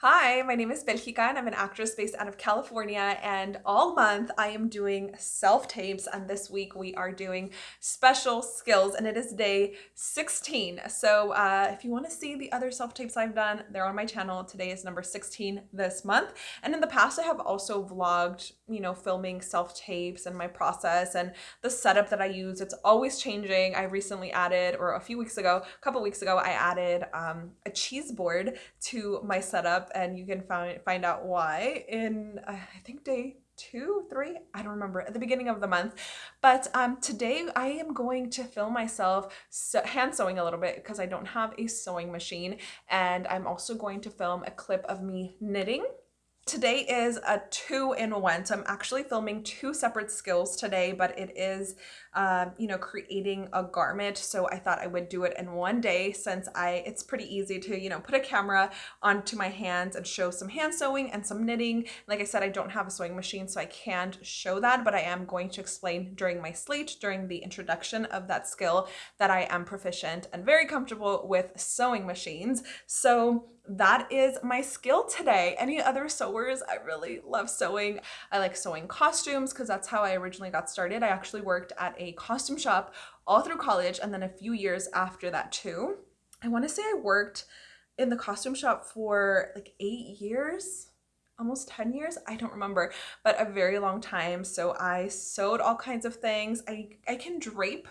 Hi, my name is Belgica and I'm an actress based out of California and all month I am doing self-tapes and this week we are doing special skills and it is day 16. So uh, if you want to see the other self-tapes I've done, they're on my channel. Today is number 16 this month. And in the past I have also vlogged, you know, filming self-tapes and my process and the setup that I use. It's always changing. I recently added, or a few weeks ago, a couple weeks ago, I added um, a cheese board to my setup and you can find find out why in uh, I think day two, three, I don't remember, at the beginning of the month. But um, today I am going to film myself hand sewing a little bit because I don't have a sewing machine. And I'm also going to film a clip of me knitting Today is a two in one. So I'm actually filming two separate skills today, but it is, um, you know, creating a garment. So I thought I would do it in one day since I, it's pretty easy to, you know, put a camera onto my hands and show some hand sewing and some knitting. Like I said, I don't have a sewing machine, so I can't show that, but I am going to explain during my slate, during the introduction of that skill that I am proficient and very comfortable with sewing machines. So that is my skill today. Any other sewers? I really love sewing. I like sewing costumes because that's how I originally got started. I actually worked at a costume shop all through college and then a few years after that too. I want to say I worked in the costume shop for like eight years almost 10 years i don't remember but a very long time so i sewed all kinds of things i i can drape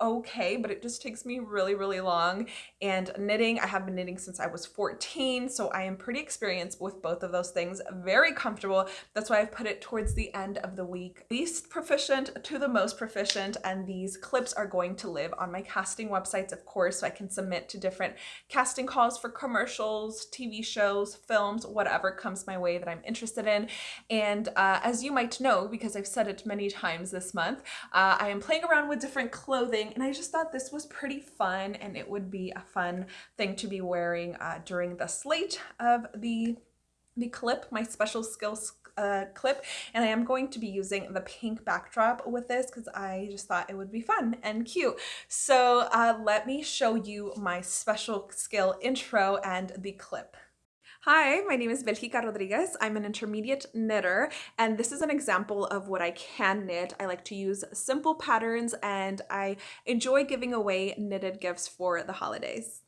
okay, but it just takes me really, really long. And knitting, I have been knitting since I was 14, so I am pretty experienced with both of those things, very comfortable. That's why I've put it towards the end of the week. Least proficient to the most proficient, and these clips are going to live on my casting websites, of course, so I can submit to different casting calls for commercials, TV shows, films, whatever comes my way that I'm interested in. And uh, as you might know, because I've said it many times this month, uh, I am playing around with different clothing and I just thought this was pretty fun and it would be a fun thing to be wearing uh, during the slate of the the clip, my special skills uh, clip, and I am going to be using the pink backdrop with this because I just thought it would be fun and cute. So uh, let me show you my special skill intro and the clip. Hi, my name is Belgica Rodriguez. I'm an intermediate knitter, and this is an example of what I can knit. I like to use simple patterns, and I enjoy giving away knitted gifts for the holidays.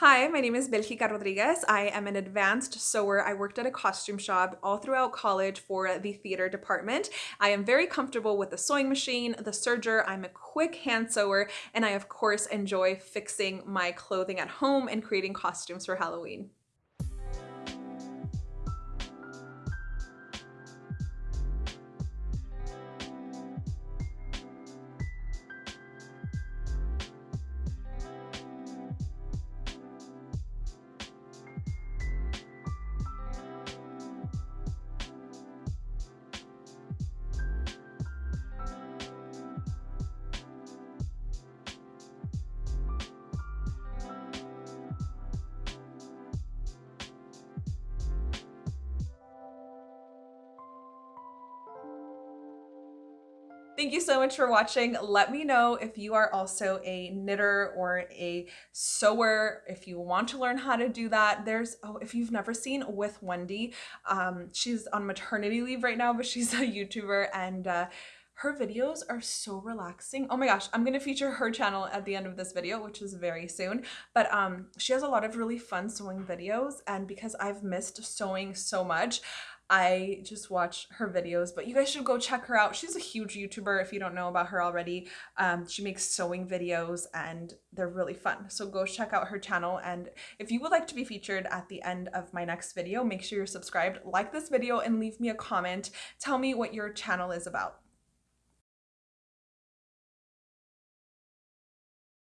Hi, my name is Belgica Rodriguez. I am an advanced sewer. I worked at a costume shop all throughout college for the theater department. I am very comfortable with the sewing machine, the serger. I'm a quick hand sewer, and I of course enjoy fixing my clothing at home and creating costumes for Halloween. Thank you so much for watching. Let me know if you are also a knitter or a sewer, if you want to learn how to do that. There's, oh, if you've never seen With Wendy, um, she's on maternity leave right now, but she's a YouTuber and uh, her videos are so relaxing. Oh my gosh, I'm gonna feature her channel at the end of this video, which is very soon. But um, she has a lot of really fun sewing videos and because I've missed sewing so much, I just watch her videos, but you guys should go check her out. She's a huge YouTuber if you don't know about her already. Um, she makes sewing videos and they're really fun. So go check out her channel. And if you would like to be featured at the end of my next video, make sure you're subscribed, like this video, and leave me a comment. Tell me what your channel is about.